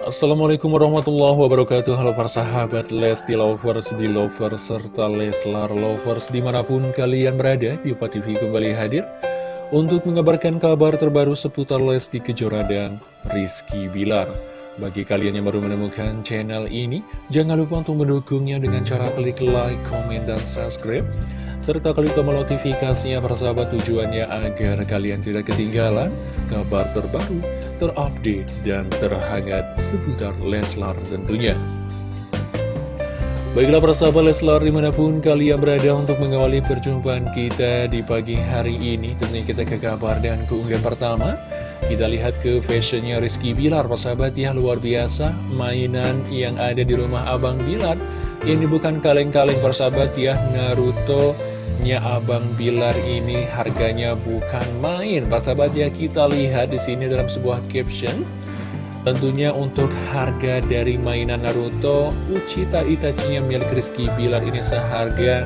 Assalamualaikum warahmatullahi wabarakatuh. Halo para sahabat Lesti Lovers, di Lovers, serta Leslar Lovers di mana pun kalian berada Diva TV kembali hadir Untuk mengabarkan kabar terbaru seputar Lesti Kejora dan Rizky Bilar. Bagi kalian yang baru menemukan channel ini Jangan lupa untuk mendukungnya dengan cara klik like, komen, dan subscribe serta klik tombol notifikasinya persahabat tujuannya agar kalian tidak ketinggalan kabar terbaru, terupdate, dan terhangat seputar Leslar tentunya. Baiklah persahabat Leslar di mana pun kalian berada untuk mengawali perjumpaan kita di pagi hari ini Tentunya kita ke kabar dan keunggahan pertama Kita lihat ke fashionnya Rizky Bilar persahabat ya luar biasa Mainan yang ada di rumah Abang Bilar Ini bukan kaleng-kaleng persahabat ya Naruto nya Abang Bilar ini harganya bukan main. Sahabat ya kita lihat di sini dalam sebuah caption. Tentunya untuk harga dari mainan Naruto Uchita Itachinya milik Rizky Bilar ini seharga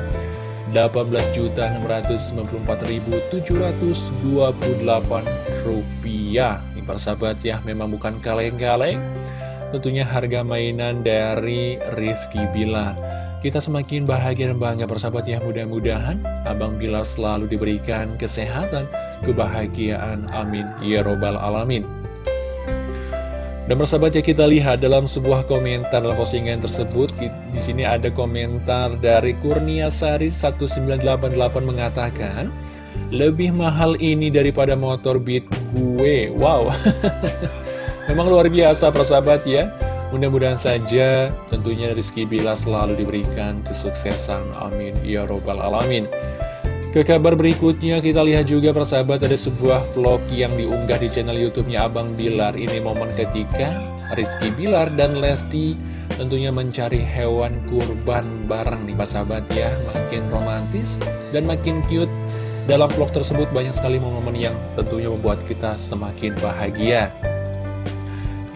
18.944.728 rupiah. Ini sahabat ya memang bukan kaleng-kaleng. Tentunya harga mainan dari Rizky Bilar. Kita semakin bahagia dan bangga bersahabat ya. Mudah-mudahan Abang Bilar selalu diberikan kesehatan, kebahagiaan, amin. Ya robbal alamin. Dan bersahabat ya kita lihat dalam sebuah komentar dalam postingan tersebut di sini ada komentar dari Kurnia Sari 1988 mengatakan lebih mahal ini daripada motor beat gue. Wow memang luar biasa persahabat ya Mudah-mudahan saja tentunya Rizky Bila selalu diberikan kesuksesan. Amin. Ya Robbal Alamin. Ke kabar berikutnya kita lihat juga persahabat ada sebuah vlog yang diunggah di channel YouTube-nya Abang Bilar. Ini momen ketika Rizky Bilar dan Lesti tentunya mencari hewan kurban bareng nih sahabat ya. Makin romantis dan makin cute. Dalam vlog tersebut banyak sekali momen-momen yang tentunya membuat kita semakin bahagia.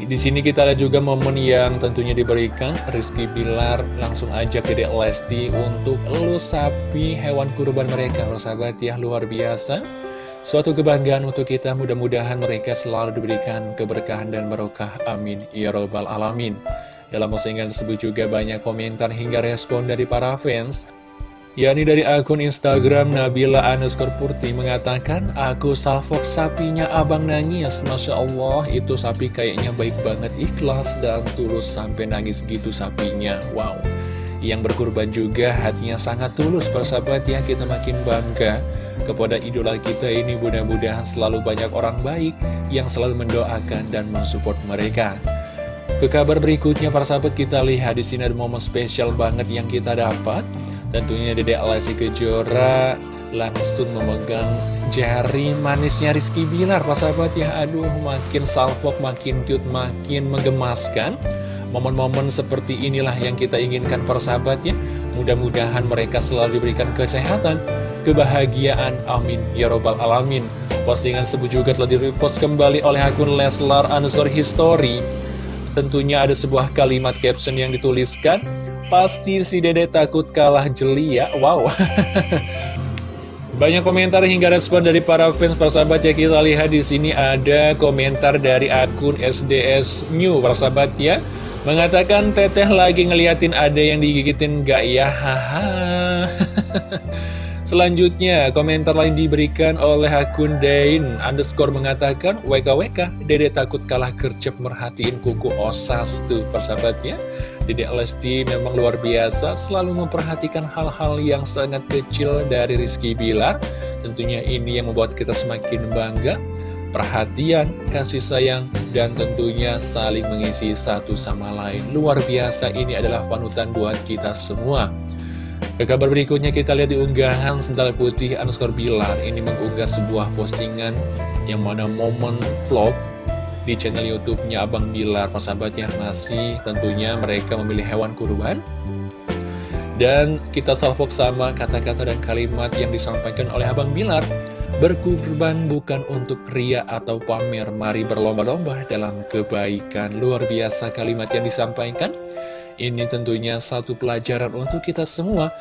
Di sini kita ada juga momen yang tentunya diberikan. Rizky Bilar langsung ajak Dede Lesti untuk elus sapi hewan kurban mereka. Persahabat ya luar biasa. Suatu kebanggaan untuk kita. Mudah-mudahan mereka selalu diberikan keberkahan dan barokah. Amin. Ya Robbal Alamin. Dalam postingan tersebut juga banyak komentar hingga respon dari para fans yakni dari akun Instagram Nabila underscore Purti mengatakan, Aku salfok sapinya abang nangis, Masya Allah, itu sapi kayaknya baik banget, ikhlas dan tulus sampai nangis gitu sapinya. Wow, yang berkurban juga hatinya sangat tulus, persahabat ya, kita makin bangga kepada idola kita ini mudah-mudahan selalu banyak orang baik yang selalu mendoakan dan mensupport mereka. Ke kabar berikutnya, para sahabat kita lihat di sini ada momen spesial banget yang kita dapat. Tentunya Dede Alasi Kejora langsung memegang jari manisnya Rizky Bilar. Pak sahabat ya aduh makin salpok makin cute makin menggemaskan momen-momen seperti inilah yang kita inginkan persahabat ya. Mudah-mudahan mereka selalu diberikan kesehatan kebahagiaan amin. Ya robbal alamin. Postingan sebut juga telah direpost kembali oleh akun Leslar underscore history tentunya ada sebuah kalimat caption yang dituliskan Pasti si dede takut kalah jeli ya. Wow. Banyak komentar hingga respon dari para fans persahabat ya kita lihat di sini ada komentar dari akun SDS New persahabat ya. Mengatakan teteh lagi ngeliatin ada yang digigitin gak ya? Haha Selanjutnya, komentar lain diberikan oleh akun Dain underscore mengatakan, WKWK, dede takut kalah gercep merhatiin kuku osas tuh persahabatnya. Dede Lesti memang luar biasa, selalu memperhatikan hal-hal yang sangat kecil dari Rizky Bilar. Tentunya ini yang membuat kita semakin bangga. Perhatian, kasih sayang, dan tentunya saling mengisi satu sama lain. Luar biasa, ini adalah panutan buat kita semua. Ke kabar berikutnya kita lihat di unggahan Sendal Putih underscore Bilar. Ini mengunggah sebuah postingan yang mana momen vlog di channel YouTube-nya Abang Bilar. Persahabat ya masih tentunya mereka memilih hewan kurban. Dan kita salvok sama kata-kata dan kalimat yang disampaikan oleh Abang Bilar. Berkurban bukan untuk pria atau pamer. Mari berlomba-lomba dalam kebaikan. Luar biasa kalimat yang disampaikan ini tentunya satu pelajaran untuk kita semua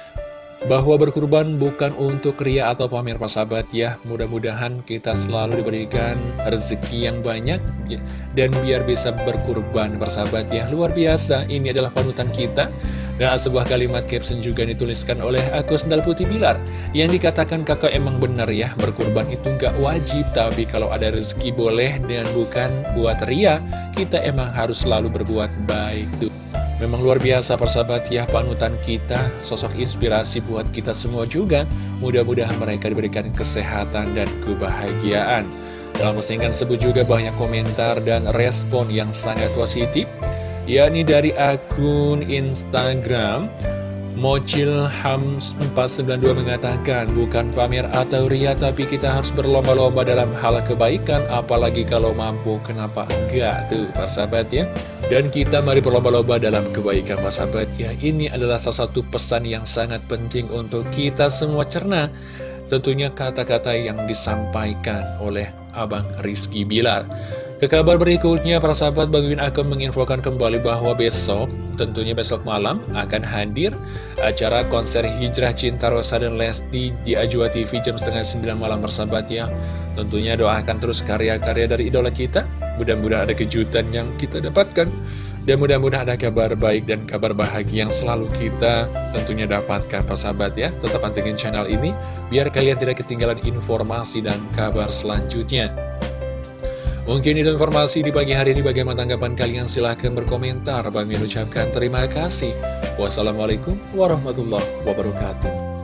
bahwa berkurban bukan untuk ria atau pamer persahabat ya. Mudah-mudahan kita selalu diberikan rezeki yang banyak ya, Dan biar bisa berkurban persahabat ya. Luar biasa, ini adalah panutan kita. Dan sebuah kalimat caption juga dituliskan oleh aku Sendal Putih Bilar Yang dikatakan kakak emang benar ya Berkurban itu nggak wajib Tapi kalau ada rezeki boleh dan bukan buat ria Kita emang harus selalu berbuat baik. tuh Memang luar biasa persahabat ya panutan kita Sosok inspirasi buat kita semua juga. Mudah-mudahan mereka diberikan kesehatan dan kebahagiaan. Dalam postingan sebut juga banyak komentar dan respon yang sangat positif. Yakni dari akun Instagram Mocil Hams 492 mengatakan, bukan pamer atau ria, tapi kita harus berlomba-lomba dalam hal kebaikan, apalagi kalau mampu, kenapa enggak? Tuh, persahabat ya. Dan kita mari berlomba-lomba dalam kebaikan, persahabat ya. Ini adalah salah satu pesan yang sangat penting untuk kita semua cerna. Tentunya kata-kata yang disampaikan oleh Abang Rizky Bilar. Ke kabar berikutnya, para sahabat Bang Win akan menginfokan kembali bahwa besok, tentunya besok malam, akan hadir acara konser Hijrah Cinta Rosa dan Lesti di Ajwa TV jam setengah 9 malam bersahabat ya. Tentunya doakan terus karya-karya dari idola kita, mudah-mudahan ada kejutan yang kita dapatkan. Dan mudah-mudahan ada kabar baik dan kabar bahagia yang selalu kita tentunya dapatkan persahabat ya. Tetap pantengin channel ini, biar kalian tidak ketinggalan informasi dan kabar selanjutnya. Mungkin itu informasi di pagi hari ini bagaimana tanggapan kalian silahkan berkomentar. Bang Min ucapkan terima kasih. Wassalamualaikum warahmatullahi wabarakatuh.